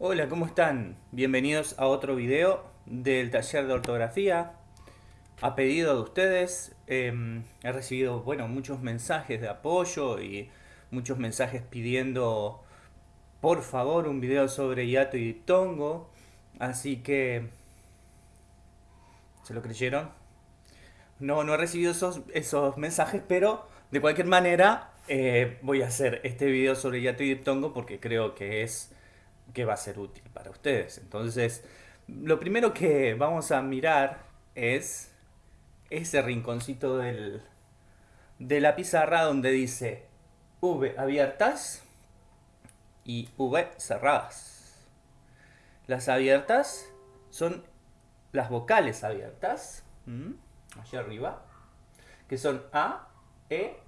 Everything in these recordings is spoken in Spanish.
Hola, ¿cómo están? Bienvenidos a otro video del taller de ortografía. A pedido de ustedes, em, he recibido bueno, muchos mensajes de apoyo y muchos mensajes pidiendo por favor un video sobre hiato y diptongo. Así que... ¿Se lo creyeron? No, no he recibido esos, esos mensajes, pero de cualquier manera eh, voy a hacer este video sobre hiato y diptongo porque creo que es que va a ser útil para ustedes. Entonces, lo primero que vamos a mirar es ese rinconcito de la pizarra donde dice V abiertas y V cerradas. Las abiertas son las vocales abiertas, allá arriba, que son A, E,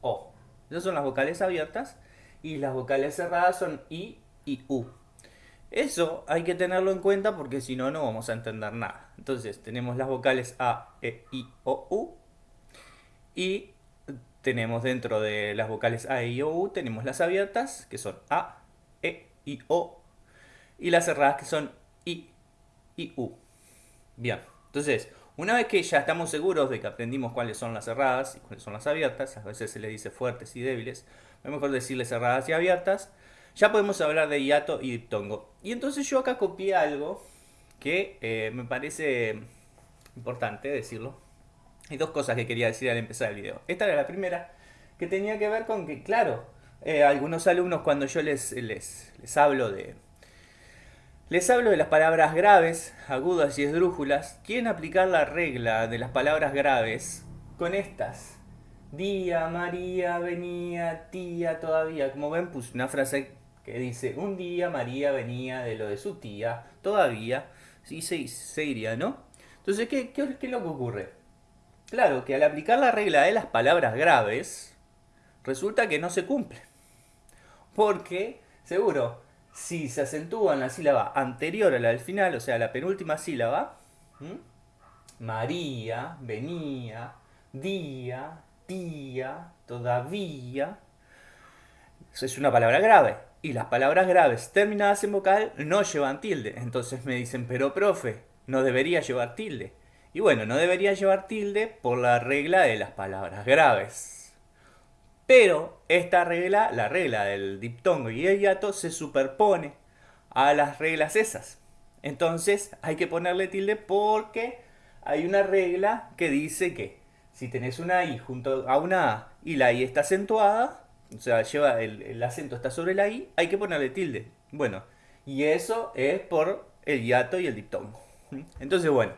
O. Esas son las vocales abiertas y las vocales cerradas son I y U. Eso hay que tenerlo en cuenta porque si no, no vamos a entender nada. Entonces, tenemos las vocales A, E, I, O, U. Y tenemos dentro de las vocales A, E, I, O, U, tenemos las abiertas, que son A, E, I, O. Y las cerradas, que son I, I, U. Bien, entonces, una vez que ya estamos seguros de que aprendimos cuáles son las cerradas y cuáles son las abiertas, a veces se le dice fuertes y débiles, es mejor decirle cerradas y abiertas, ya podemos hablar de hiato y diptongo. Y entonces yo acá copié algo que eh, me parece importante decirlo. Hay dos cosas que quería decir al empezar el video. Esta era la primera, que tenía que ver con que, claro, eh, algunos alumnos cuando yo les, les, les hablo de... Les hablo de las palabras graves, agudas y esdrújulas. Quieren aplicar la regla de las palabras graves con estas. Día, María, venía, tía, todavía. Como ven, puse una frase que dice, un día María venía de lo de su tía, todavía, y se, iría, ¿no? Entonces, ¿qué, qué, qué es lo que ocurre? Claro, que al aplicar la regla de las palabras graves, resulta que no se cumple. Porque, seguro, si se acentúa en la sílaba anterior a la del final, o sea, la penúltima sílaba, María, venía, día, tía, todavía, es una palabra grave. Y las palabras graves terminadas en vocal no llevan tilde. Entonces me dicen, pero profe, no debería llevar tilde. Y bueno, no debería llevar tilde por la regla de las palabras graves. Pero esta regla, la regla del diptongo y el hiato, se superpone a las reglas esas. Entonces hay que ponerle tilde porque hay una regla que dice que si tenés una I junto a una A y la I está acentuada, o sea, lleva el, acento está sobre la I, hay que ponerle tilde. Bueno, y eso es por el hiato y el diptongo. Entonces, bueno,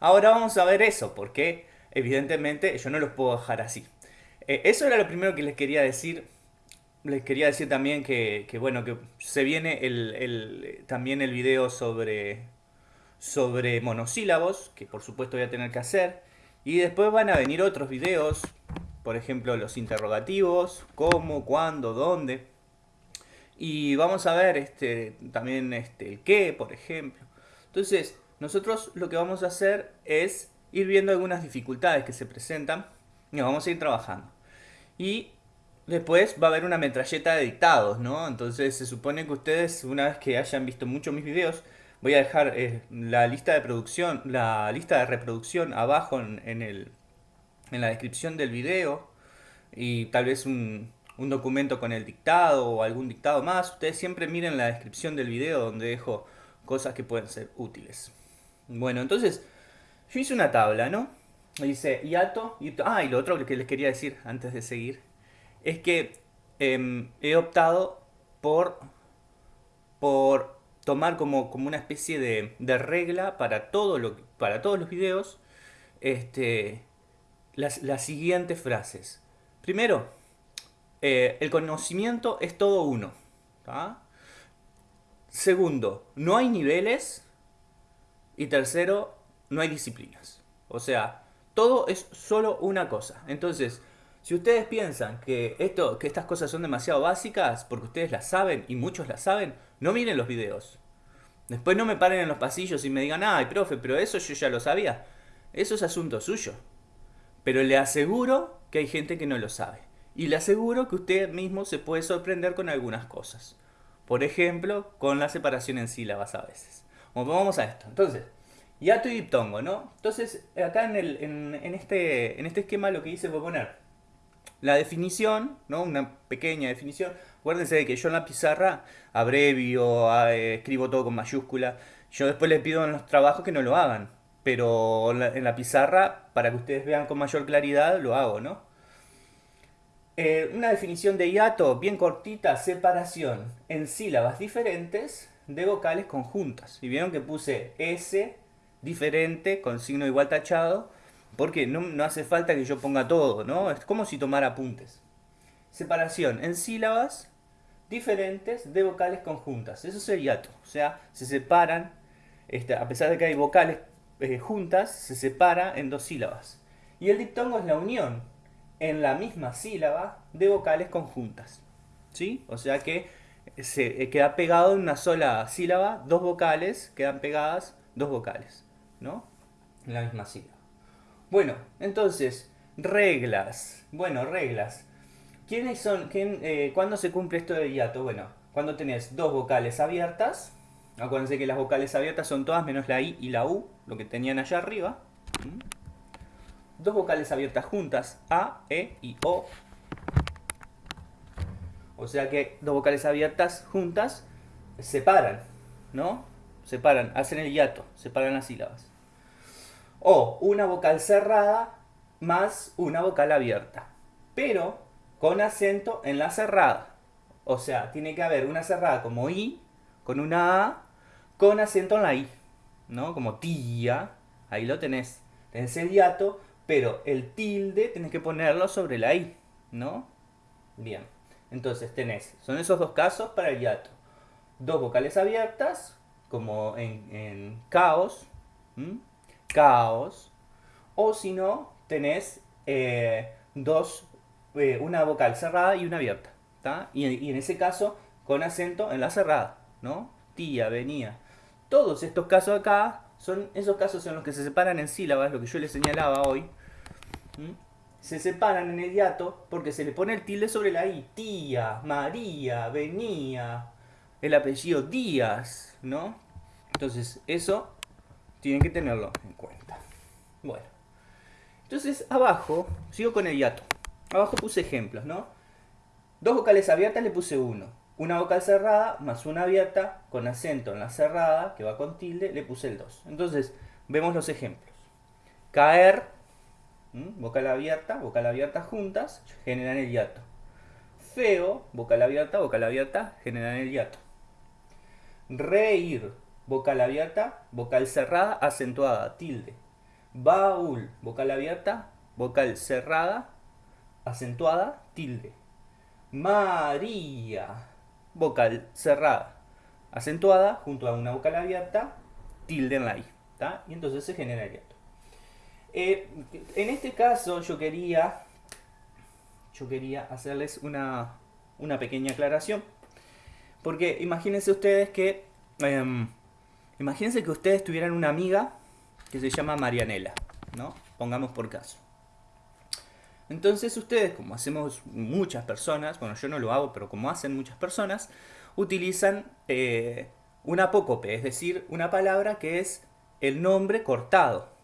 ahora vamos a ver eso, porque evidentemente yo no los puedo dejar así. Eh, eso era lo primero que les quería decir. Les quería decir también que, bueno, que se viene el, también el video sobre, sobre monosílabos, que por supuesto voy a tener que hacer. Y después van a venir otros videos por ejemplo, los interrogativos, cómo, cuándo, dónde. Y vamos a ver este, también este, el qué, por ejemplo. Entonces, nosotros lo que vamos a hacer es ir viendo algunas dificultades que se presentan y vamos a ir trabajando. Y después va a haber una metralleta de dictados, ¿no? Entonces se supone que ustedes, una vez que hayan visto muchos mis videos, voy a dejar eh, la lista de producción, la lista de reproducción abajo en el, en la descripción del video y tal vez un, documento con el dictado o algún dictado más. Ustedes siempre miren la descripción del video donde dejo cosas que pueden ser útiles. Bueno, entonces yo hice una tabla, ¿no? Dice hiato, y ah, y lo otro que les quería decir antes de seguir es que em, he optado por, por tomar como, como una especie de, de regla para, todo lo, para todos los videos este, las, siguientes frases. Primero, eh, el conocimiento es todo uno. Segundo, no hay niveles. Y tercero, no hay disciplinas. O sea, todo es solo una cosa. Entonces, si ustedes piensan que, esto, que estas cosas son demasiado básicas, porque ustedes las saben y muchos las saben, no miren los videos. Después no me paren en los pasillos y me digan, ay, profe, pero eso yo ya lo sabía. Eso es asunto suyo. Pero le aseguro que hay gente que no lo sabe. Y le aseguro que usted mismo se puede sorprender con algunas cosas. Por ejemplo, con la separación en sílabas a veces. Bueno, vamos a esto. Entonces, hiato y diptongo, ¿no? Entonces, acá en, el, este, en este esquema lo que hice fue poner la definición, ¿no? Una pequeña definición. Acuérdense de que yo en la pizarra abrevio, eh, escribo todo con mayúscula. Yo después les pido en los trabajos que no lo hagan. Pero en la, pizarra, para que ustedes vean con mayor claridad, lo hago, ¿no? Eh, una definición de hiato bien cortita, separación en sílabas diferentes de vocales conjuntas. Y vieron que puse S diferente con signo igual tachado, porque no, hace falta que yo ponga todo, ¿no? Es como si tomara apuntes. Separación en sílabas diferentes de vocales conjuntas. Eso es el hiato. O sea, se separan, este, a pesar de que hay vocales eh, juntas, se separa en dos sílabas. Y el diptongo es la unión en la misma sílaba de vocales conjuntas. ¿Sí? O sea que se eh, queda pegado en una sola sílaba, dos vocales, quedan pegadas dos vocales, ¿no? En la misma sílaba. Bueno, entonces, reglas. Bueno, reglas. ¿Quiénes son? Quién, eh, ¿Cuándo se cumple esto de hiato? Bueno, cuando tenés dos vocales abiertas. Acuérdense que las vocales abiertas son todas menos la I y la U, lo que tenían allá arriba. ¿Mm? Dos vocales abiertas juntas, A, E y O. O sea que dos vocales abiertas juntas separan, ¿no? Separan, hacen el hiato, separan las sílabas o una vocal cerrada más una vocal abierta, pero con acento en la cerrada. O sea, tiene que haber una cerrada como I, con una A, con acento en la I, ¿no? Como tía, ahí lo tenés. Tenés el hiato, pero el tilde tenés que ponerlo sobre la I, ¿no? Bien, entonces tenés, son esos dos casos para el hiato. Dos vocales abiertas, como en, caos, caos. O si no, tenés eh, dos, eh, una vocal cerrada y una abierta. Y, en ese caso, con acento en la cerrada, ¿no? Tía, venía. Todos estos casos acá son esos casos en los que se separan en sílabas, lo que yo les señalaba hoy. Se separan en el hiato porque se le pone el tilde sobre la i. Tía, María, venía, el apellido Díaz, ¿no? Entonces, eso tienen que tenerlo en cuenta. Bueno, entonces abajo, sigo con el hiato. Abajo puse ejemplos, ¿no? Dos vocales abiertas le puse uno. Una vocal cerrada más una abierta con acento en la cerrada, que va con tilde, le puse el 2. Entonces, vemos los ejemplos. Caer, vocal abierta, vocal abierta juntas, generan el hiato. Feo, vocal abierta, vocal abierta, generan el hiato. Reír, vocal abierta, vocal cerrada, acentuada, tilde. Baúl, vocal abierta, vocal cerrada, acentuada, tilde. María, vocal cerrada, acentuada, junto a una vocal abierta, tilde en la I. Y entonces se genera el hiato. Eh, en este caso yo quería, yo quería hacerles una, una pequeña aclaración. Porque imagínense ustedes que em, Imagínense que ustedes tuvieran una amiga que se llama Marianela, ¿no? Pongamos por caso. Entonces ustedes, como hacemos muchas personas, bueno yo no lo hago, pero como hacen muchas personas, utilizan eh, un apócope, es decir, una palabra que es el nombre cortado.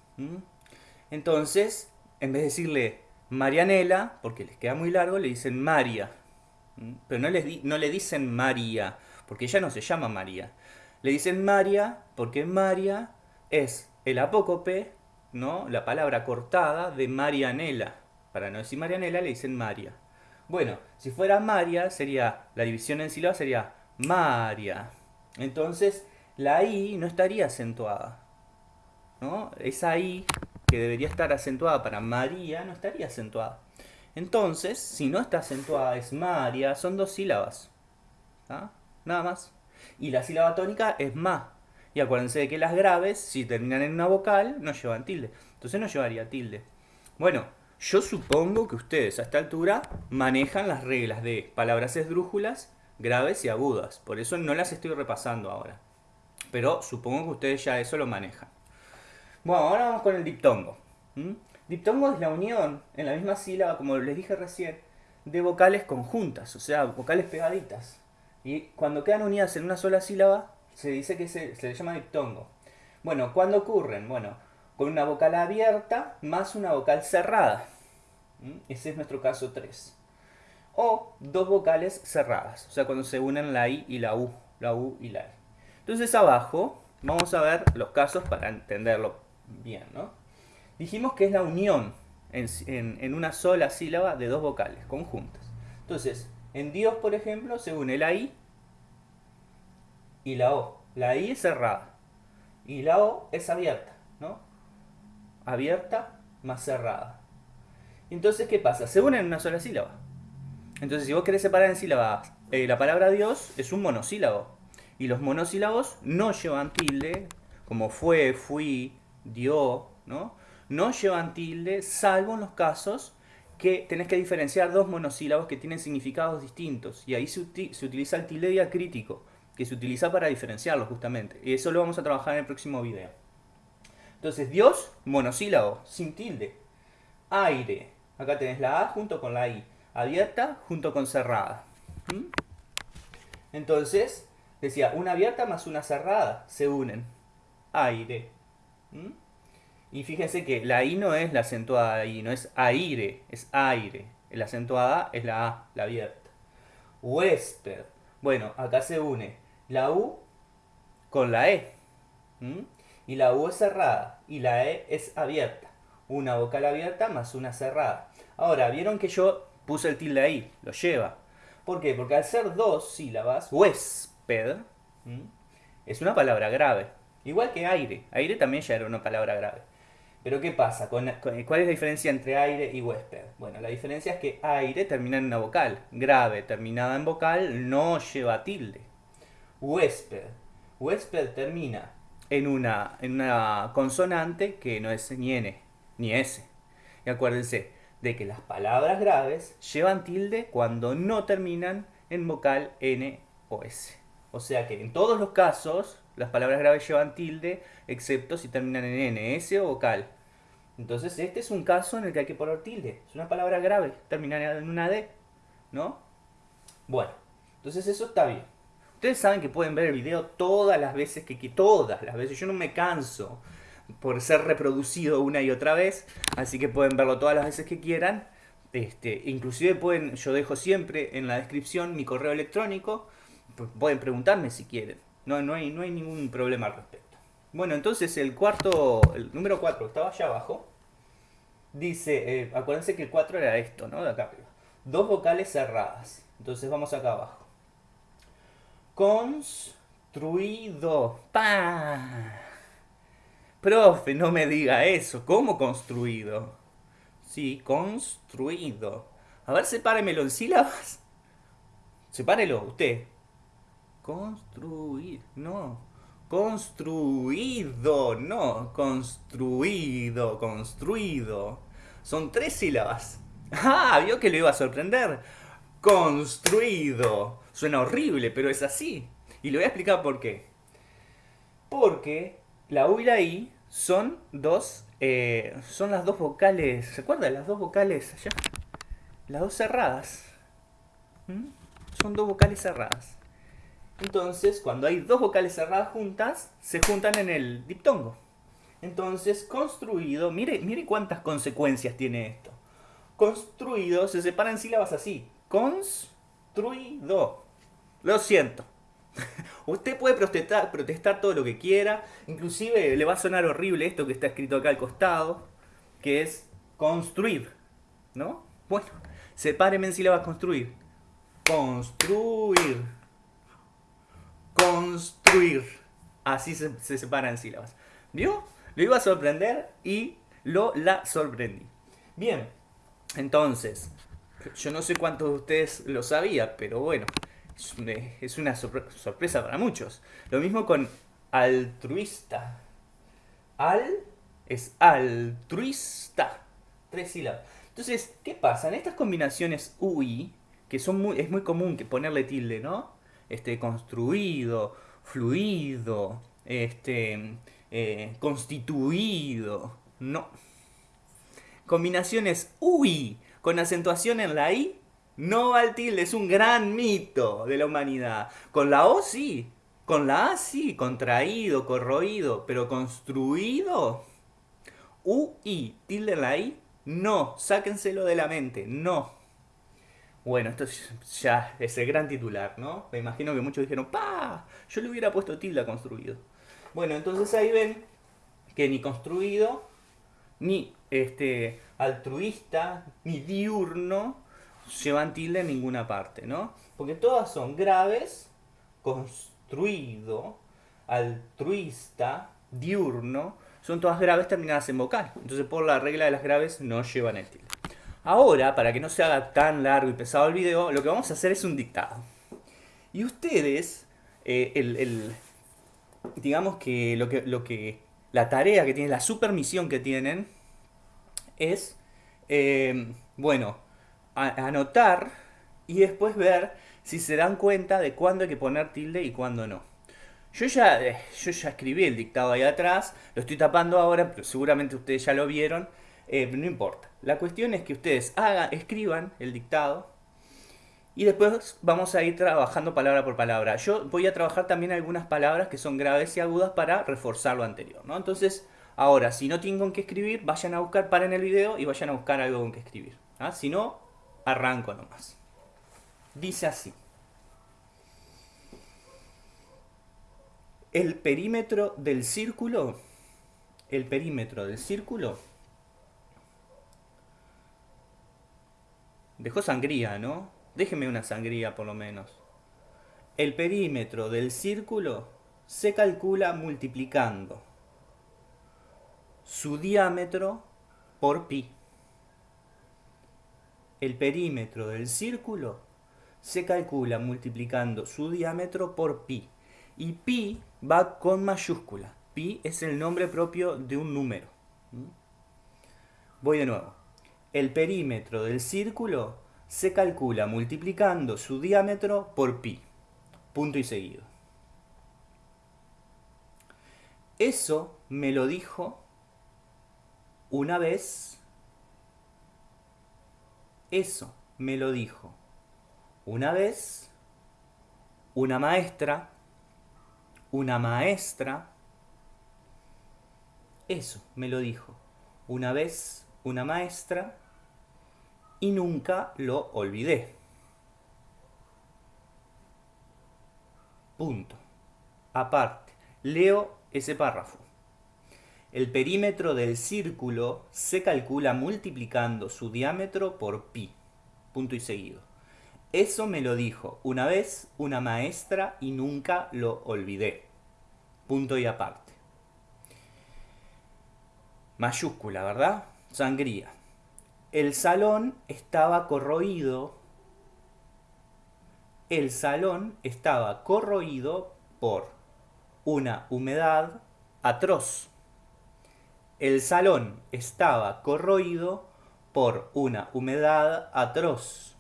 Entonces, en vez de decirle Marianela, porque les queda muy largo, le dicen María. Pero no, les no le dicen María, porque ella no se llama María. Le dicen María porque María es el apócope, ¿no? la palabra cortada de Marianela. Para no decir Marianela le dicen María. Bueno, si fuera María, sería la división en sílabas sería María. Entonces, la I no estaría acentuada. ¿no? Esa I que debería estar acentuada para María no estaría acentuada. Entonces, si no está acentuada es María, son dos sílabas. Nada más y la sílaba tónica es ma. Y acuérdense de que las graves, si terminan en una vocal, no llevan tilde. Entonces no llevaría tilde. Bueno, yo supongo que ustedes a esta altura manejan las reglas de palabras esdrújulas, graves y agudas. Por eso no las estoy repasando ahora. Pero supongo que ustedes ya eso lo manejan. Bueno, ahora vamos con el diptongo. Diptongo es la unión en la misma sílaba, como les dije recién, de vocales conjuntas, o sea, vocales pegaditas. Y cuando quedan unidas en una sola sílaba, se dice que se, se le llama diptongo. Bueno, ¿cuándo ocurren? Bueno, con una vocal abierta más una vocal cerrada. ¿Mm? Ese es nuestro caso 3. O dos vocales cerradas, o sea, cuando se unen la I y la U, la U y la I. Entonces abajo vamos a ver los casos para entenderlo bien, ¿no? Dijimos que es la unión en, en una sola sílaba de dos vocales conjuntas. Entonces, en Dios, por ejemplo, se une la I y la O. La I es cerrada y la O es abierta, ¿no? Abierta más cerrada. Entonces, ¿qué pasa? Se unen en una sola sílaba. Entonces, si vos querés separar en sílabas, eh, la palabra Dios es un monosílabo. Y los monosílabos no llevan tilde, como fue, fui, dio, ¿no? No llevan tilde, salvo en los casos que tenés que diferenciar dos monosílabos que tienen significados distintos. Y ahí se, utiliza el tilde diacrítico, que se utiliza para diferenciarlos justamente. Y eso lo vamos a trabajar en el próximo video. Entonces, Dios, monosílabo, sin tilde. Aire, acá tenés la A junto con la I abierta junto con cerrada. Entonces, decía, una abierta más una cerrada se unen. Aire. Y fíjense que la I no es la acentuada I, no es aire, es aire. La acentuada es la A, la abierta. Huésped. Bueno, acá se une la U con la E. Y la U es cerrada y la E es abierta. Una vocal abierta más una cerrada. Ahora, vieron que yo puse el tilde ahí, lo lleva. ¿Por qué? Porque al ser dos sílabas, huésped es una palabra grave. Igual que aire. Aire también ya era una palabra grave. Pero ¿qué pasa? ¿Cuál es la diferencia entre aire y huésped? Bueno, la diferencia es que aire termina en una vocal. Grave, terminada en vocal, no lleva tilde. Huésped. Huésped termina en una, en una consonante que no es N, ni S. Y acuérdense, de que las palabras graves llevan tilde cuando no terminan en vocal N o S. O sea que en todos los casos las palabras graves llevan tilde, excepto si terminan en N, S o vocal. Entonces este es un caso en el que hay que poner tilde. Es una palabra grave, termina en una D, ¿no? Bueno, entonces eso está bien. Ustedes saben que pueden ver el video todas las veces que, que todas las veces. Yo no me canso por ser reproducido una y otra vez, así que pueden verlo todas las veces que quieran. Este, inclusive pueden, yo dejo siempre en la descripción mi correo electrónico, pueden preguntarme si quieren, no, no, hay, no hay ningún problema al respecto. Bueno, entonces el cuarto, el número 4 estaba allá abajo, dice, eh, acuérdense que el 4 era esto, ¿no? De acá arriba. Dos vocales cerradas, entonces vamos acá abajo. Construido. ¡Pah! Profe, no me diga eso. ¿Cómo construido? Sí, construido. A ver, sepáremelo en sílabas. Sepárelo, usted. Construir, no. Construido, no. Construido, construido. Son tres sílabas. Ah, vio que lo iba a sorprender. Construido. Suena horrible, pero es así. Y le voy a explicar por qué. Porque la U y la I son dos, eh, son las dos vocales, ¿recuerdan las dos vocales allá? Las dos cerradas. ¿Mm? Son dos vocales cerradas. Entonces, cuando hay dos vocales cerradas juntas, se juntan en el diptongo. Entonces, construido, mire, mire cuántas consecuencias tiene esto. Construido se separa en sílabas así. Construido. Lo siento. Usted puede protestar, protestar todo lo que quiera, inclusive le va a sonar horrible esto que está escrito acá al costado, que es construir, ¿no? Bueno, sepáreme en sílabas construir. Construir. Construir. Así se, se separa en sílabas. ¿Vio? Lo iba a sorprender y lo la sorprendí. Bien, entonces, yo no sé cuántos de ustedes lo sabían, pero bueno, es una sorpresa para muchos. Lo mismo con altruista. Al es altruista. Tres sílabas. Entonces, ¿qué pasa? En estas combinaciones UI, que son muy, es muy común que ponerle tilde, ¿no? Este, construido, fluido, este, eh, constituido. No. Combinaciones UI con acentuación en la I No va el tilde, es un gran mito de la humanidad. Con la O sí, con la A sí, contraído, corroído, pero construido. U, I, tilde en la I, no, sáquenselo de la mente, no. Bueno, esto ya es el gran titular, ¿no? Me imagino que muchos dijeron, ¡pa! Yo le hubiera puesto tilde a construido. Bueno, entonces ahí ven que ni construido, ni este, altruista, ni diurno llevan tilde en ninguna parte, ¿no? Porque todas son graves, construido, altruista, diurno, son todas graves terminadas en vocal. Entonces por la regla de las graves no llevan el tilde. Ahora, para que no se haga tan largo y pesado el video, lo que vamos a hacer es un dictado. Y ustedes, eh, el, digamos que lo, que lo que la tarea que tienen, la supermisión que tienen, es, eh, bueno, anotar y después ver si se dan cuenta de cuándo hay que poner tilde y cuándo no. Yo ya, eh, yo ya escribí el dictado ahí atrás, lo estoy tapando ahora, pero seguramente ustedes ya lo vieron, eh, no importa. La cuestión es que ustedes escriban el dictado y después vamos a ir trabajando palabra por palabra. Yo voy a trabajar también algunas palabras que son graves y agudas para reforzar lo anterior, ¿no? Entonces, ahora, si no tienen con qué escribir, vayan a buscar, paren el video y vayan a buscar algo con que escribir. ¿ah? Si no, arranco nomás. Dice así. El perímetro del círculo, el perímetro del círculo, dejó sangría, ¿no? Déjeme una sangría por lo menos. El perímetro del círculo se calcula multiplicando su diámetro por pi. El perímetro del círculo se calcula multiplicando su diámetro por pi. Y pi va con mayúscula. Pi es el nombre propio de un número. ¿Mm? Voy de nuevo. El perímetro del círculo se calcula multiplicando su diámetro por pi. Punto y seguido. Eso me lo dijo una vez. Eso me lo dijo una vez una maestra una maestra, eso me lo dijo una vez una maestra y nunca lo olvidé. Punto. Aparte, leo ese párrafo. El perímetro del círculo se calcula multiplicando su diámetro por pi. Punto y seguido. Eso me lo dijo una vez una maestra y nunca lo olvidé. Punto y aparte. Mayúscula, ¿verdad? Sangría. El salón estaba corroído. El salón estaba corroído por una humedad atroz. El salón estaba corroído por una humedad atroz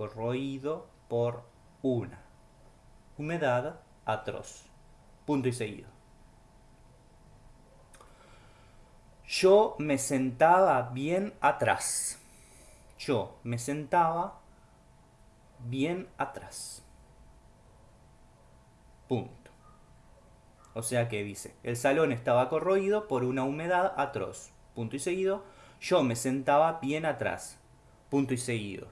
corroído por una humedad atroz. Punto y seguido. Yo me sentaba bien atrás. Yo me sentaba bien atrás. Punto. O sea que dice, el salón estaba corroído por una humedad atroz. Punto y seguido. Yo me sentaba bien atrás. Punto y seguido.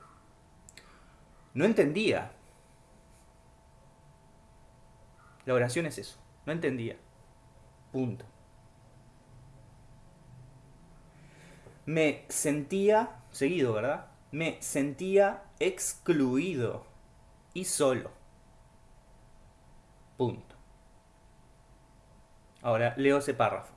No entendía. La oración es eso. No entendía. Punto. Me sentía, seguido, ¿verdad? Me sentía excluido y solo. Punto. Ahora leo ese párrafo.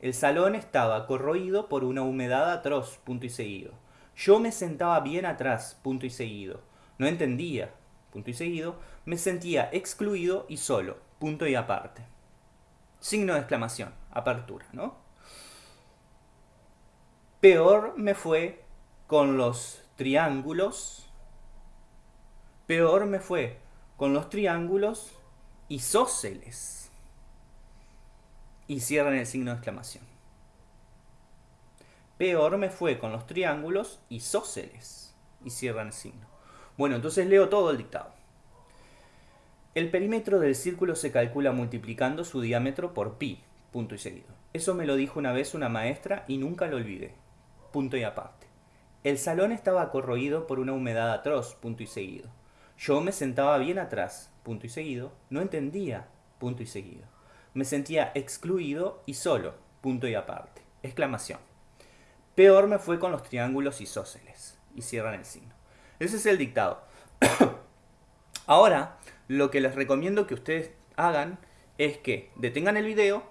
El salón estaba corroído por una humedad atroz, punto y seguido. Yo me sentaba bien atrás, punto y seguido. No entendía, punto y seguido, me sentía excluido y solo, punto y aparte. Signo de exclamación, apertura, ¿no? Peor me fue con los triángulos. Peor me fue con los triángulos isósceles. Y cierran el signo de exclamación. Peor me fue con los triángulos isósceles. Y cierran el signo. Bueno, entonces leo todo el dictado. El perímetro del círculo se calcula multiplicando su diámetro por pi, punto y seguido. Eso me lo dijo una vez una maestra y nunca lo olvidé. Punto y aparte. El salón estaba corroído por una humedad atroz, punto y seguido. Yo me sentaba bien atrás, punto y seguido, no entendía, punto y seguido. Me sentía excluido y solo, punto y aparte. Exclamación. Peor me fue con los triángulos isósceles. Y cierran el signo. Ese es el dictado. Ahora, lo que les recomiendo que ustedes hagan es que detengan el video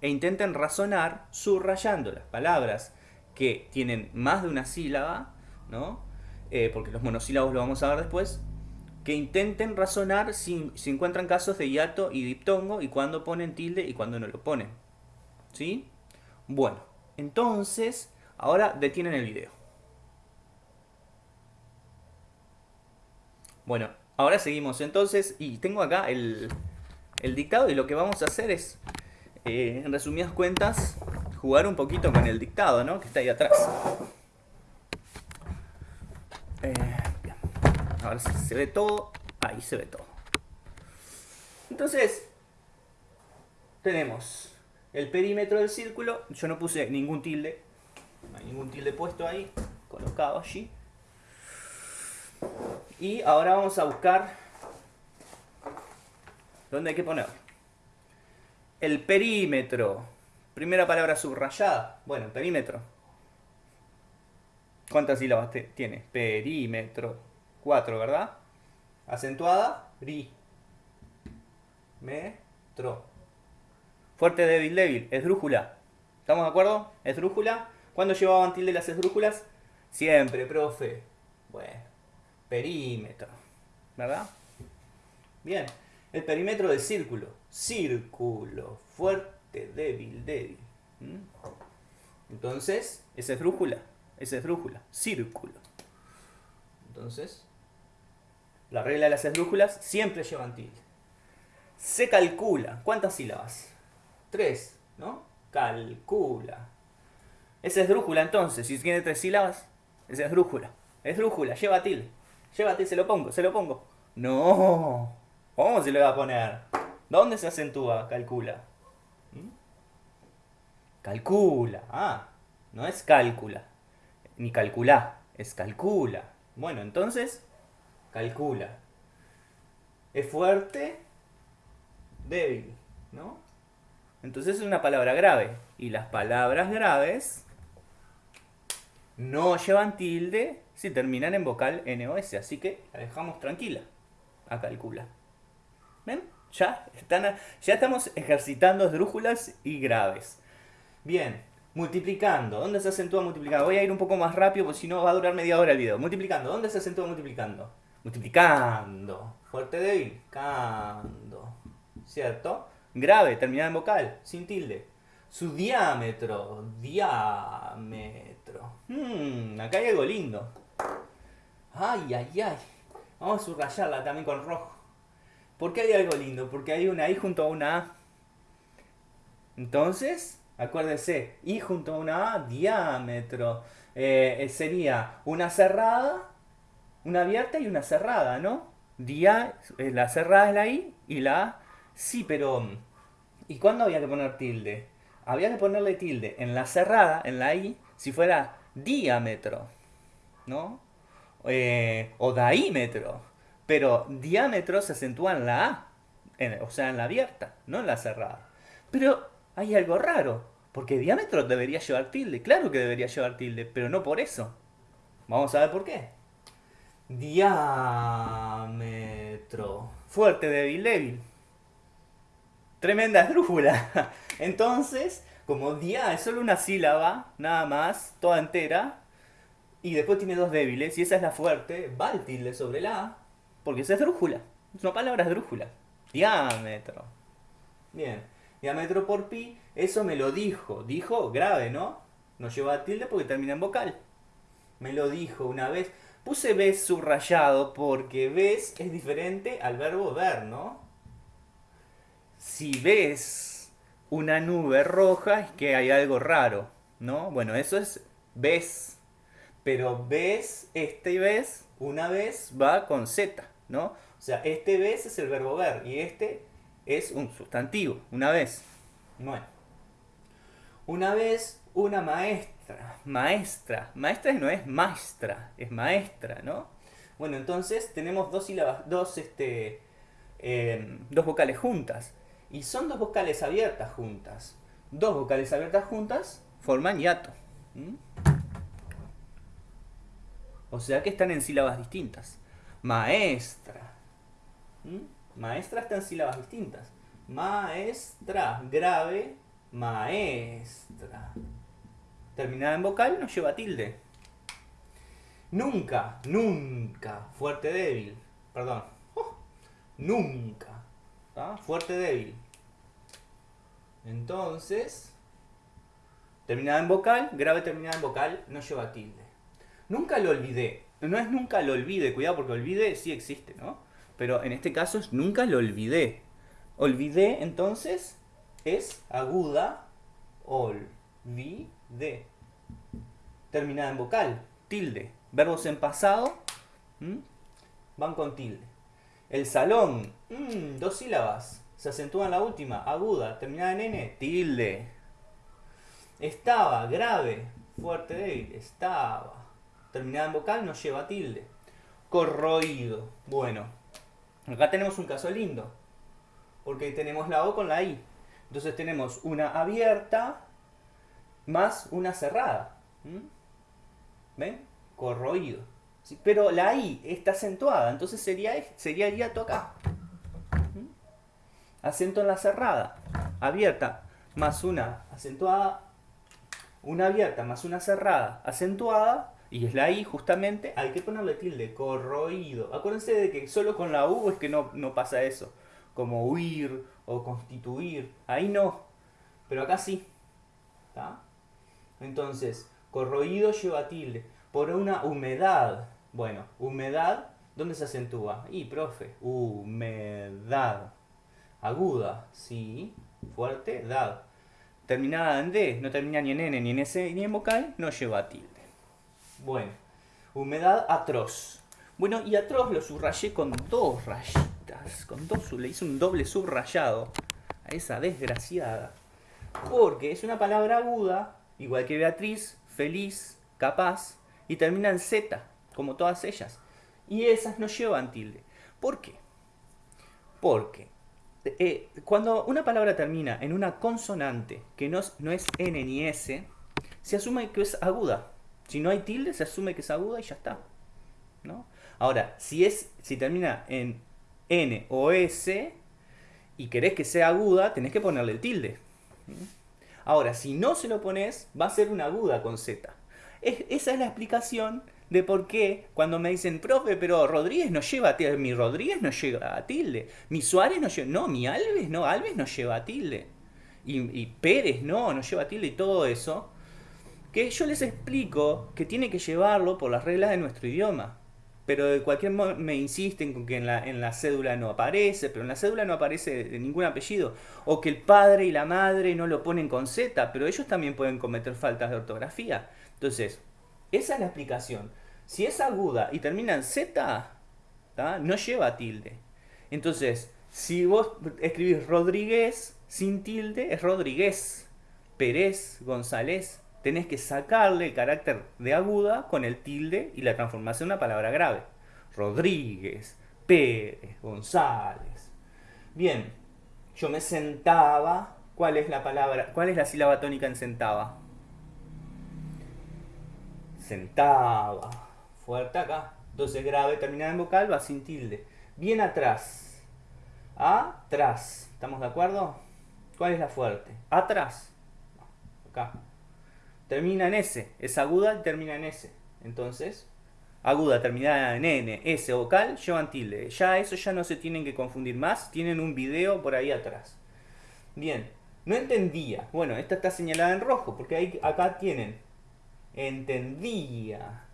e intenten razonar subrayando las palabras que tienen más de una sílaba, ¿no? Eh, porque los monosílabos lo vamos a ver después, que intenten razonar si, si, encuentran casos de hiato y diptongo y cuándo ponen tilde y cuándo no lo ponen. ¿Sí? Bueno, entonces, ahora detienen el video. Bueno, ahora seguimos entonces y tengo acá el, el dictado y lo que vamos a hacer es, eh, en resumidas cuentas, jugar un poquito con el dictado, ¿no? Que está ahí atrás. Eh, a ver si se ve todo. Ahí se ve todo. Entonces, tenemos el perímetro del círculo. Yo no puse ningún tilde. No hay ningún tilde puesto ahí. Colocado allí. Y ahora vamos a buscar dónde hay que poner. El perímetro. Primera palabra subrayada. Bueno, perímetro. ¿Cuántas sílabas tiene? Perímetro. 4, ¿verdad? Acentuada, ri. Metro. Fuerte, débil, débil. Esdrújula. ¿Estamos de acuerdo? Esdrújula. ¿Cuándo llevaban tilde las esdrújulas? Siempre, profe. Bueno. Perímetro. ¿Verdad? Bien. El perímetro del círculo. Círculo. Fuerte, débil, débil. ¿Mm? Entonces, esa es esdrújula. Esa es esdrújula. Círculo. Entonces, la regla de las esdrújulas siempre llevan tilde. Se calcula. ¿Cuántas sílabas? Tres, ¿no? Calcula. Es esdrújula entonces. Si tiene tres sílabas, es esdrújula. Esdrújula, lleva tilde. Lleva tilde, se lo pongo, se lo pongo. No. ¿Cómo se le va a poner? ¿Dónde se acentúa? Calcula. ¿Mm? Calcula. Ah, no es cálcula. Ni calcula. Es calcula. Bueno, entonces calcula. Es fuerte, débil, ¿no? Entonces es una palabra grave. Y las palabras graves no llevan tilde si terminan en vocal NOS. Así que la dejamos tranquila. A calcula. ¿Ven? Ya, están, ya estamos ejercitando esdrújulas y graves. Bien, multiplicando. ¿Dónde se acentúa multiplicando? Voy a ir un poco más rápido porque si no va a durar media hora el video. Multiplicando. ¿Dónde se acentúa multiplicando? Multiplicando, fuerte débil, cando, ¿cierto? Grave, terminada en vocal, sin tilde. Su diámetro, diámetro. Hmm, acá hay algo lindo. Ay, ay, ay. Vamos a subrayarla también con rojo. ¿Por qué hay algo lindo? Porque hay una I junto a una A. Entonces, acuérdense, I junto a una A, diámetro. Eh, sería una cerrada una abierta y una cerrada, ¿no? Día, eh, la cerrada es la I y la A. Sí, pero mm, ¿y cuándo había que poner tilde? Había que ponerle tilde en la cerrada, en la I, si fuera diámetro, ¿no? Eh, o daímetro. Pero diámetro se acentúa en la A, o sea, en la abierta, no en la cerrada. Pero hay algo raro, porque diámetro debería llevar tilde. Claro que debería llevar tilde, pero no por eso. Vamos a ver por qué. Diámetro. Fuerte, débil, débil. Tremenda esdrújula. Entonces, como dia es solo una sílaba, nada más, toda entera, y después tiene dos débiles, y esa es la fuerte, va el tilde sobre la A, porque es esdrújula. Es una palabra esdrújula. Diámetro. Bien. Diámetro por pi, eso me lo dijo. Dijo grave, ¿no? No lleva tilde porque termina en vocal. Me lo dijo una vez. Puse ves subrayado porque ves es diferente al verbo ver, ¿no? Si ves una nube roja es que hay algo raro, ¿no? Bueno, eso es ves. Pero ves, este ves, una vez va con Z, ¿no? O sea, este ves es el verbo ver y este es un sustantivo, una vez. Bueno. Una vez una maestra, maestra, maestra no es maestra, es maestra, ¿no? Bueno, entonces tenemos dos sílabas, dos, este, eh, dos vocales juntas. Y son dos vocales abiertas juntas. Dos vocales abiertas juntas forman hiato. O sea que están en sílabas distintas. Maestra. Maestra está en sílabas distintas. Maestra, grave, maestra. Terminada en vocal nos lleva tilde. Nunca, nunca, fuerte débil. Perdón. Oh, nunca. Fuerte débil. Entonces, terminada en vocal, grave terminada en vocal, no lleva tilde. Nunca lo olvidé. No es nunca lo olvide, cuidado porque olvide sí existe, ¿no? Pero en este caso es nunca lo olvidé. Olvidé, entonces, es aguda, olvidé. Terminada en vocal, tilde. Verbos en pasado van con tilde. El salón, mm, dos sílabas. Se acentúa en la última, aguda, terminada en n, tilde. Estaba, grave, fuerte, débil, estaba. Terminada en vocal no lleva tilde. Corroído. Bueno, acá tenemos un caso lindo. Porque tenemos la O con la I. Entonces tenemos una abierta más una cerrada. ¿Ven? Corroído. Pero la I está acentuada, entonces sería, sería el hiato acá. Acento en la cerrada. Abierta más una acentuada. Una abierta más una cerrada acentuada. Y es la I justamente. Hay que ponerle tilde. Corroído. Acuérdense de que solo con la U es que no, no pasa eso. Como huir o constituir. Ahí no. Pero acá sí. Entonces, corroído lleva tilde. Por una humedad. Bueno, humedad, ¿dónde se acentúa? Y, profe, humedad. Aguda, sí. Fuerte, dad. Terminada en D, no termina ni en N, ni en S, ni en vocal, no lleva tilde. Bueno, humedad atroz. Bueno, y atroz lo subrayé con dos rayitas, con dos, le hice un doble subrayado a esa desgraciada. Porque es una palabra aguda, igual que Beatriz, feliz, capaz, y termina en Z, como todas ellas. Y esas no llevan tilde. ¿Por qué? Porque eh, cuando una palabra termina en una consonante que no, no es N ni S, se asume que es aguda. Si no hay tilde, se asume que es aguda y ya está. ¿no? Ahora, si, es, si termina en N o S y querés que sea aguda, tenés que ponerle el tilde. Ahora, si no se lo pones, va a ser una aguda con Z. esa es la explicación de por qué cuando me dicen, profe, pero Rodríguez no lleva a tilde, mi Rodríguez no lleva a tilde, mi Suárez no lleva, no, mi Alves no, Alves no lleva a tilde, y, y Pérez no, no lleva a tilde y todo eso, que yo les explico que tiene que llevarlo por las reglas de nuestro idioma. Pero de cualquier modo me insisten con que en la, en la cédula no aparece, pero en la cédula no aparece ningún apellido. O que el padre y la madre no lo ponen con Z, pero ellos también pueden cometer faltas de ortografía. Entonces, esa es la explicación. Si es aguda y termina en Z, no lleva tilde. Entonces, si vos escribís Rodríguez sin tilde, es Rodríguez. Pérez, González. Tenés que sacarle el carácter de aguda con el tilde y la transformación en una palabra grave. Rodríguez, Pérez, González. Bien, yo me sentaba. ¿Cuál es la palabra? ¿Cuál es la sílaba tónica en sentaba? Sentaba fuerte acá. Entonces grave terminada en vocal va sin tilde. Bien atrás. Atrás. ¿Estamos de acuerdo? ¿Cuál es la fuerte? Atrás. Acá. Termina en S. Es aguda y termina en S. Entonces, aguda terminada en N, S vocal, llevan tilde. Ya eso ya no se tienen que confundir más. Tienen un video por ahí atrás. Bien. No entendía. Bueno, esta está señalada en rojo porque ahí, acá tienen. Entendía.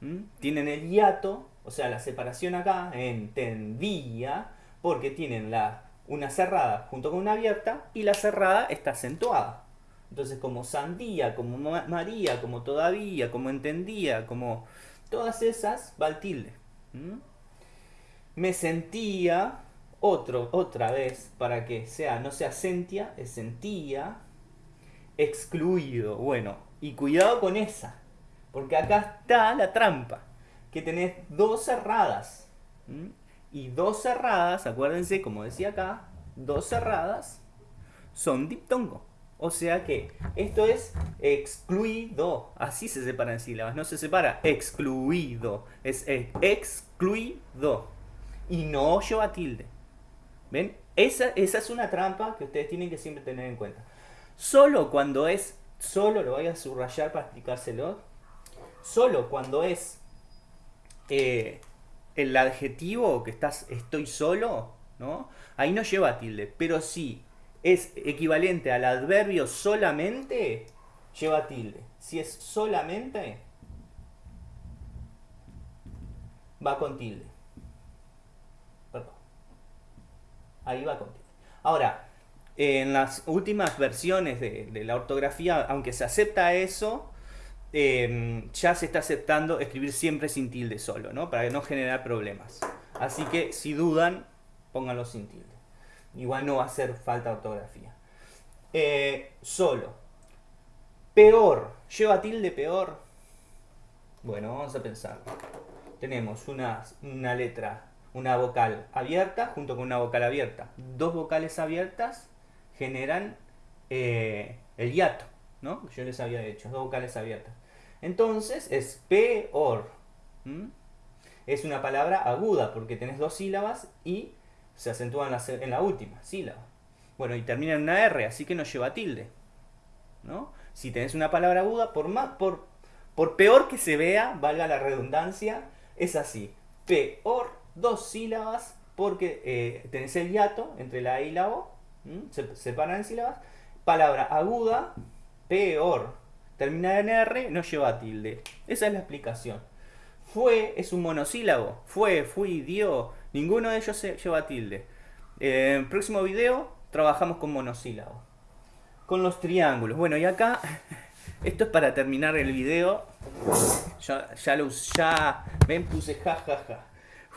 ¿Mm? Tienen el hiato, o sea, la separación acá, entendía, porque tienen la, una cerrada junto con una abierta y la cerrada está acentuada. Entonces, como sandía, como María, como todavía, como entendía, como todas esas, va el tilde. Me sentía, otro, otra vez, para que sea, no sea sentia, es sentía, excluido. Bueno, y cuidado con esa, porque acá está la trampa, que tenés dos cerradas. Y dos cerradas, acuérdense, como decía acá, dos cerradas son diptongo. O sea que esto es excluido. Así se separan sílabas. No se separa excluido. Es excluido. Y no lleva tilde. ¿Ven? Esa, esa es una trampa que ustedes tienen que siempre tener en cuenta. Solo cuando es, solo lo voy a subrayar para explicárselo. Solo cuando es eh, el adjetivo que estás estoy solo, ¿no? Ahí no lleva tilde. Pero sí es equivalente al adverbio solamente, lleva tilde. Si es solamente, va con tilde. Perdón. Ahí va con tilde. Ahora, en las últimas versiones de, la ortografía, aunque se acepta eso, em, ya se está aceptando escribir siempre sin tilde solo, ¿no? Para no generar problemas. Así que si dudan, pónganlo sin tilde. Igual no va a hacer falta ortografía. Eh, solo. Peor. ¿Lleva tilde peor? Bueno, vamos a pensar. Tenemos una, una letra, una vocal abierta junto con una vocal abierta. Dos vocales abiertas generan eh, el hiato, ¿no? Yo les había hecho, dos vocales abiertas. Entonces es peor. Es una palabra aguda porque tenés dos sílabas y se acentúa en la, última sílaba. Bueno, y termina en una R, así que no lleva tilde. ¿no? Si tenés una palabra aguda, por, más, por, por peor que se vea, valga la redundancia, es así. Peor, dos sílabas, porque eh, tenés el hiato entre la E y la O, se separan en sílabas. Palabra aguda, peor, termina en R, no lleva tilde. Esa es la explicación. Fue es un monosílabo. Fue, fui, dio. Ninguno de ellos se lleva tilde. En el próximo video trabajamos con monosílabo. Con los triángulos. Bueno, y acá, esto es para terminar el video. Ya, ya lo ya, ven, puse ja, ja, ja.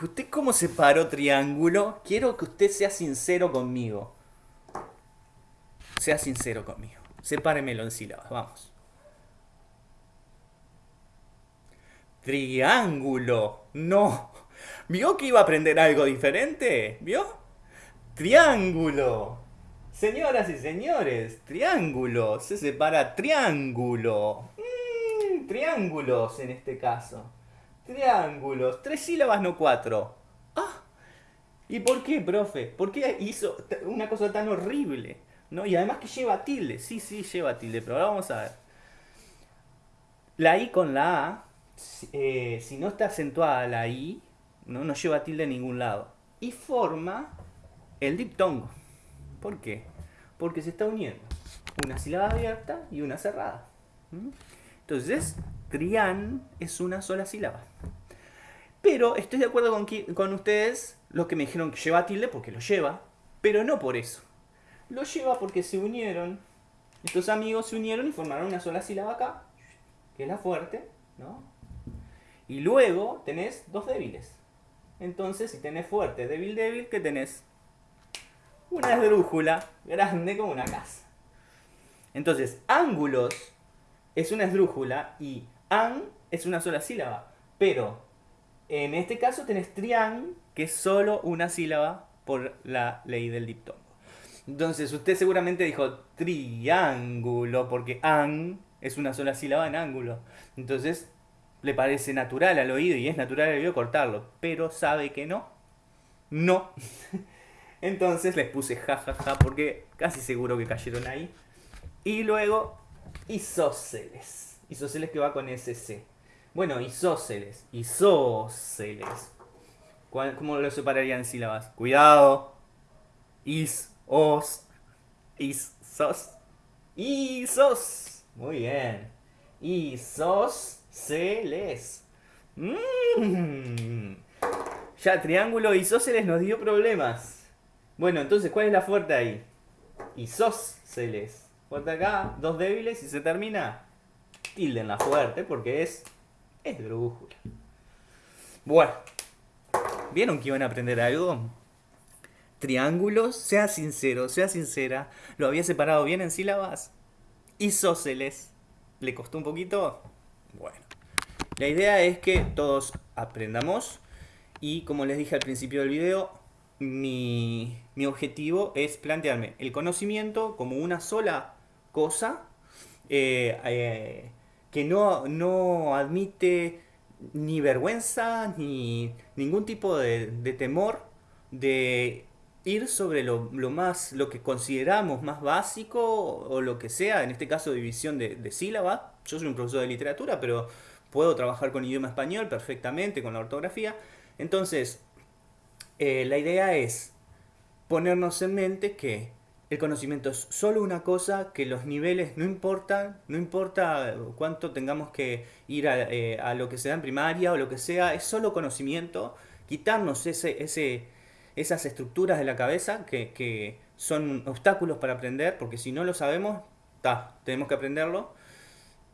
¿Usted cómo separó triángulo? Quiero que usted sea sincero conmigo. Sea sincero conmigo. Sepáremelo en sílabas, vamos. Triángulo. No. ¿Vio que iba a aprender algo diferente? ¿Vio? Triángulo. Señoras y señores, triángulo. Se separa triángulo. Mm, triángulos en este caso. Triángulos. Tres sílabas, no cuatro. Ah. ¿Y por qué, profe? ¿Por qué hizo una cosa tan horrible? ¿No? Y además que lleva tilde. Sí, sí, lleva tilde, pero ahora vamos a ver. La I con la A eh, si no está acentuada la I, ¿no? no lleva tilde a ningún lado. Y forma el diptongo. ¿Por qué? Porque se está uniendo una sílaba abierta y una cerrada. Entonces, trián es una sola sílaba. Pero estoy de acuerdo con, con ustedes, los que me dijeron que lleva tilde, porque lo lleva, pero no por eso. Lo lleva porque se unieron, estos amigos se unieron y formaron una sola sílaba acá, que es la fuerte, ¿no? Y luego tenés dos débiles. Entonces, si tenés fuerte, débil, débil, ¿qué tenés? Una esdrújula grande como una casa. Entonces, ángulos es una esdrújula y an es una sola sílaba. Pero en este caso tenés trián, que es solo una sílaba por la ley del diptongo. Entonces, usted seguramente dijo triángulo, porque an es una sola sílaba en ángulo. Entonces, le parece natural al oído y es natural al oído cortarlo, pero sabe que no. No. Entonces les puse jajaja ja, ja, porque casi seguro que cayeron ahí. Y luego isósceles. Isósceles que va con SC. Bueno, isósceles. Isósceles. ¿Cómo lo separarían en sílabas? Cuidado. Is, os, is, sos. Isos. Muy bien. Isos Celes. Mm. Ya triángulo isósceles nos dio problemas. Bueno, entonces, ¿cuál es la fuerte ahí? Isósceles. fuerte acá, dos débiles y se termina tilde la fuerte porque es es. Bueno, ¿vieron que iban a aprender algo? Triángulos, sea sincero, sea sincera, lo había separado bien en sílabas. Isósceles, ¿le costó un poquito? Bueno, la idea es que todos aprendamos y como les dije al principio del video, mi, objetivo es plantearme el conocimiento como una sola cosa eh, eh, que no, no, admite ni vergüenza ni ningún tipo de, temor de ir sobre lo, más, lo que consideramos más básico o lo que sea, en este caso división de, de sílaba. Yo soy un profesor de literatura, pero puedo trabajar con idioma español perfectamente, con la ortografía. Entonces, eh, la idea es ponernos en mente que el conocimiento es solo una cosa, que los niveles no importan, no importa cuánto tengamos que ir a, eh, lo que sea en primaria o lo que sea, es solo conocimiento, quitarnos ese, ese, esas estructuras de la cabeza que, son obstáculos para aprender, porque si no lo sabemos, tenemos que aprenderlo.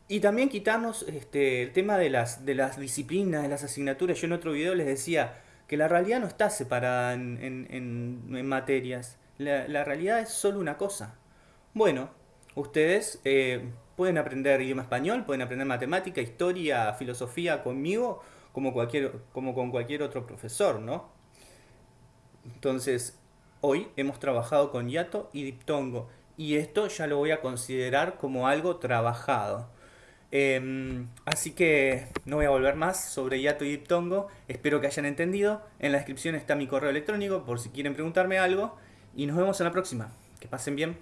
Y también quitarnos este, el tema de las, de las disciplinas, de las asignaturas. Yo en otro video les decía, que la realidad no está separada en, materias. La, realidad es solo una cosa. Bueno, ustedes eh, pueden aprender idioma español, pueden aprender matemática, historia, filosofía conmigo, como, cualquier, como con cualquier otro profesor, ¿no? Entonces, hoy hemos trabajado con hiato y diptongo, y esto ya lo voy a considerar como algo trabajado. Em, así que no voy a volver más sobre Yato y Diptongo. Espero que hayan entendido. En la descripción está mi correo electrónico por si quieren preguntarme algo. Y nos vemos en la próxima. Que pasen bien.